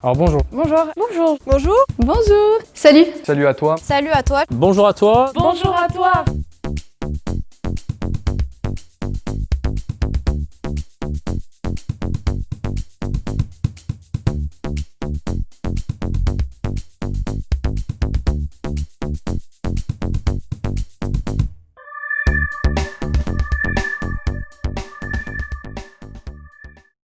Alors bonjour. Bonjour. Bonjour. Bonjour. Bonjour. Salut. Salut à toi. Salut à toi. Bonjour à toi. Bonjour à toi.